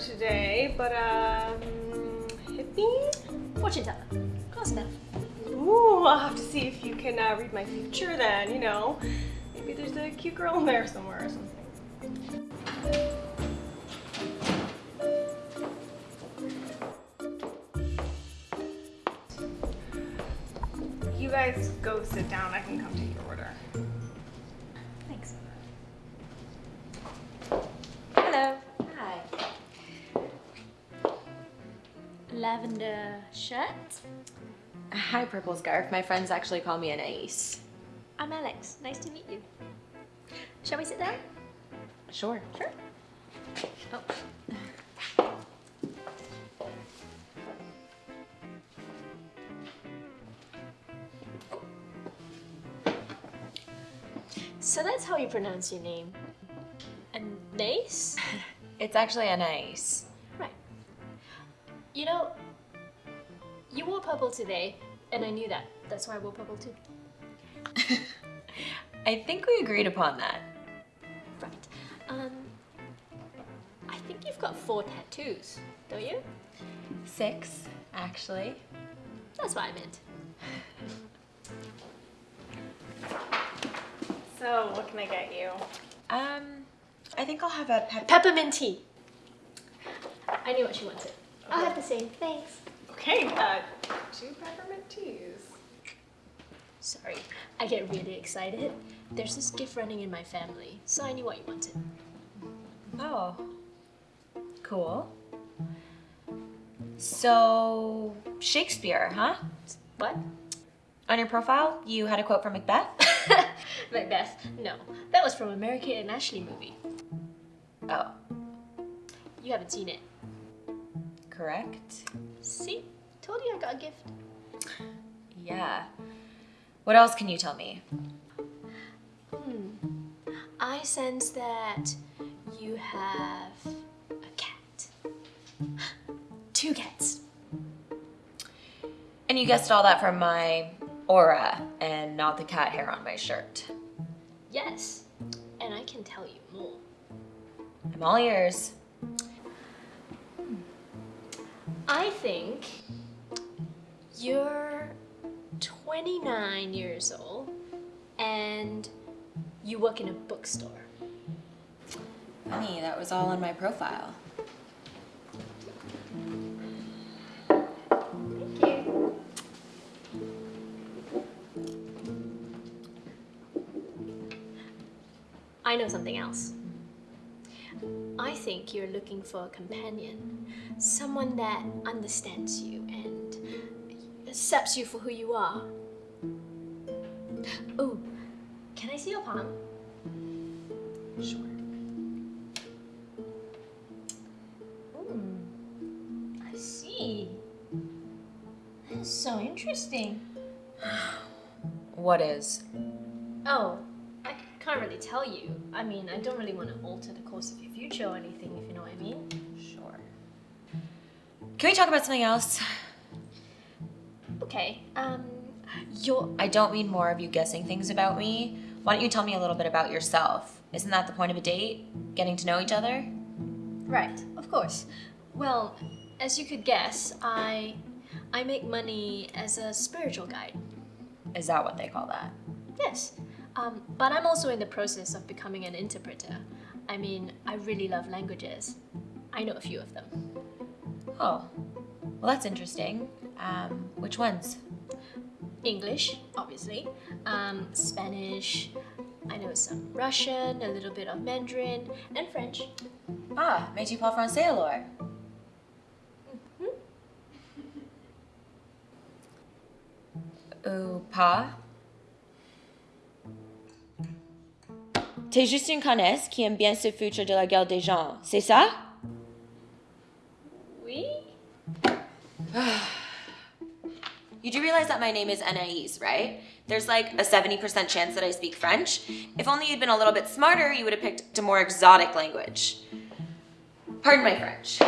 today, but um, hippie? Fortune teller. Close enough. Ooh, I'll have to see if you can uh, read my future then, you know. Maybe there's a cute girl in there somewhere or something. You guys go sit down. I can come take your order. Lavender shirt. Hi, Purple Scarf. My friends actually call me an ace. I'm Alex. Nice to meet you. Shall we sit down? Sure. Sure. Oh. So that's how you pronounce your name. Anais? It's actually an ace. Right. You know, you wore purple today, and I knew that. That's why I wore purple too. I think we agreed upon that. Right. Um, I think you've got four tattoos, don't you? Six, actually. That's what I meant. So, what can I get you? Um, I think I'll have a pep. Peppermint tea. I knew what she wanted. I'll have the same. Thanks. Okay, uh, two peppermint teas. Sorry, I get really excited. There's this gift running in my family, so I knew what you wanted. Oh. Cool. So, Shakespeare, huh? What? On your profile, you had a quote from Macbeth? Macbeth. No, that was from a Mary Kate and Ashley movie. Oh, You haven't seen it. Correct. See? Told you I got a gift. Yeah. What else can you tell me? Hmm. I sense that you have a cat. Two cats. And you guessed all that from my aura and not the cat hair on my shirt. Yes. And I can tell you more. I'm all ears. I think you're 29 years old and you work in a bookstore. Funny, that was all on my profile. Thank you. I know something else. I think you're looking for a companion, someone that understands you and accepts you for who you are. Oh, can I see your palm? Sure. Hmm, I see. That's so interesting. What is? Oh, Tell you. I mean, I don't really want to alter the course of your future or anything, if you know what I mean. Sure. Can we talk about something else? Okay, um, you're. I don't mean more of you guessing things about me. Why don't you tell me a little bit about yourself? Isn't that the point of a date? Getting to know each other? Right, of course. Well, as you could guess, I. I make money as a spiritual guide. Is that what they call that? Yes. Um, but I'm also in the process of becoming an interpreter. I mean, I really love languages. I know a few of them. Oh, well, that's interesting. Um, which ones? English, obviously, um, Spanish, I know some Russian, a little bit of Mandarin, and French. Ah, mais tu parles français alors? hmm Ou pas? T'es juste une connaisse qui aime bien se foutre de la gueule des gens, c'est ça? Oui? Ah. You do realize that my name is Anaïs, right? There's like a 70% chance that I speak French. If only you'd been a little bit smarter, you would have picked a more exotic language. Pardon my French.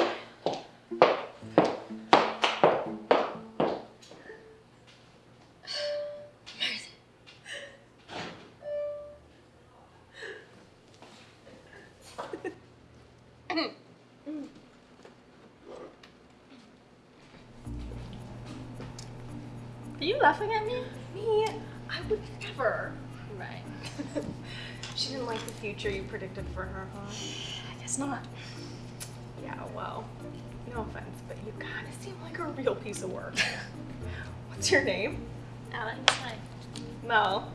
Are you laughing at me? Me? I would never. Right. She didn't like the future you predicted for her, huh? I guess not. Yeah, well, no offense, but you kind of seem like a real piece of work. What's your name? Alex, hi. Mel.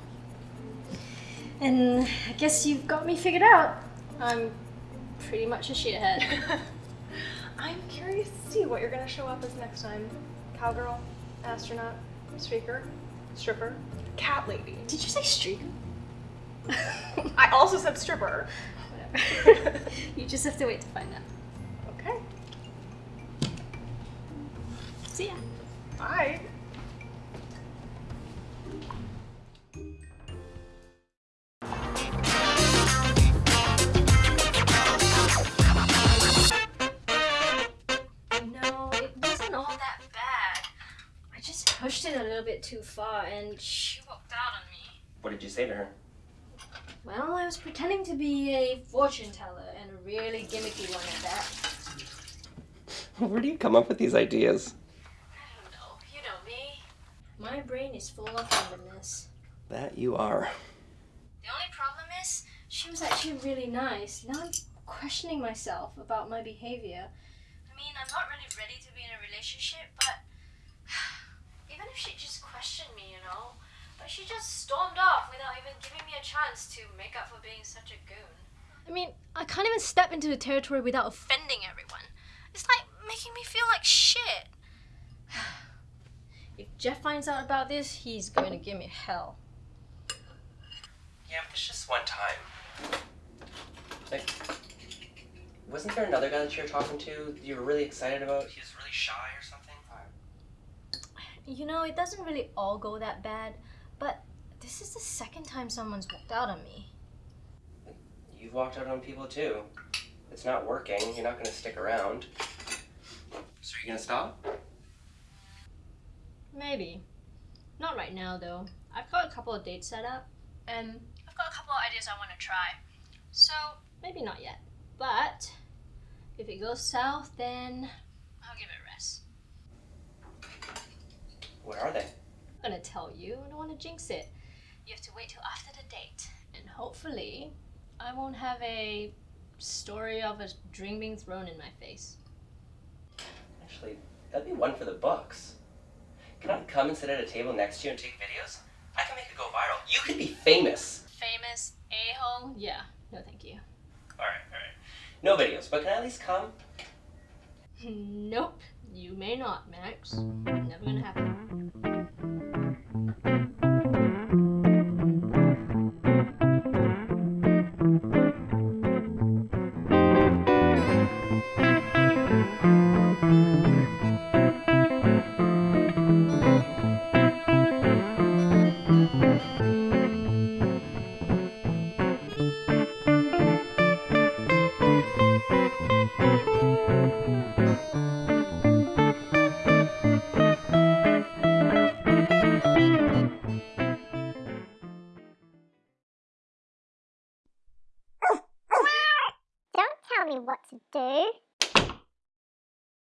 And I guess you've got me figured out. I'm pretty much a shithead. I'm curious to see what you're gonna show up as next time. Cowgirl, astronaut, streaker, stripper, cat lady. Did you say streaker? I also said stripper. Whatever. you just have to wait to find out. Okay. See ya. Bye. Too far and she walked out on me. What did you say to her? Well, I was pretending to be a fortune teller and a really gimmicky one at that. Where do you come up with these ideas? I don't know. You know me. My brain is full of randomness. That you are. The only problem is, she was actually really nice. Now I'm questioning myself about my behavior. I mean, I'm not really ready to be in a relationship, but even if she just questioned me, you know, but she just stormed off without even giving me a chance to make up for being such a goon. I mean, I can't even step into the territory without offending everyone. It's like making me feel like shit. If Jeff finds out about this, he's going to give me hell. Yeah, but it's just one time. Like, wasn't there another guy that you were talking to you were really excited about? He was really shy or something? You know, it doesn't really all go that bad, but this is the second time someone's walked out on me. You've walked out on people too. It's not working. You're not gonna stick around. So you're you gonna stop? Maybe. Not right now, though. I've got a couple of dates set up, and I've got a couple of ideas I want to try. So, maybe not yet. But, if it goes south, then I'll give it a rest. What are they? I'm gonna tell you, I don't want to jinx it. You have to wait till after the date, and hopefully, I won't have a story of a drink being thrown in my face. Actually, that'd be one for the books. Can I come and sit at a table next to you and take videos? I can make it go viral. You could be famous. Famous a hole? Yeah, no thank you. Alright, alright. No videos, but can I at least come? Nope, you may not, Max. Never gonna happen. Don't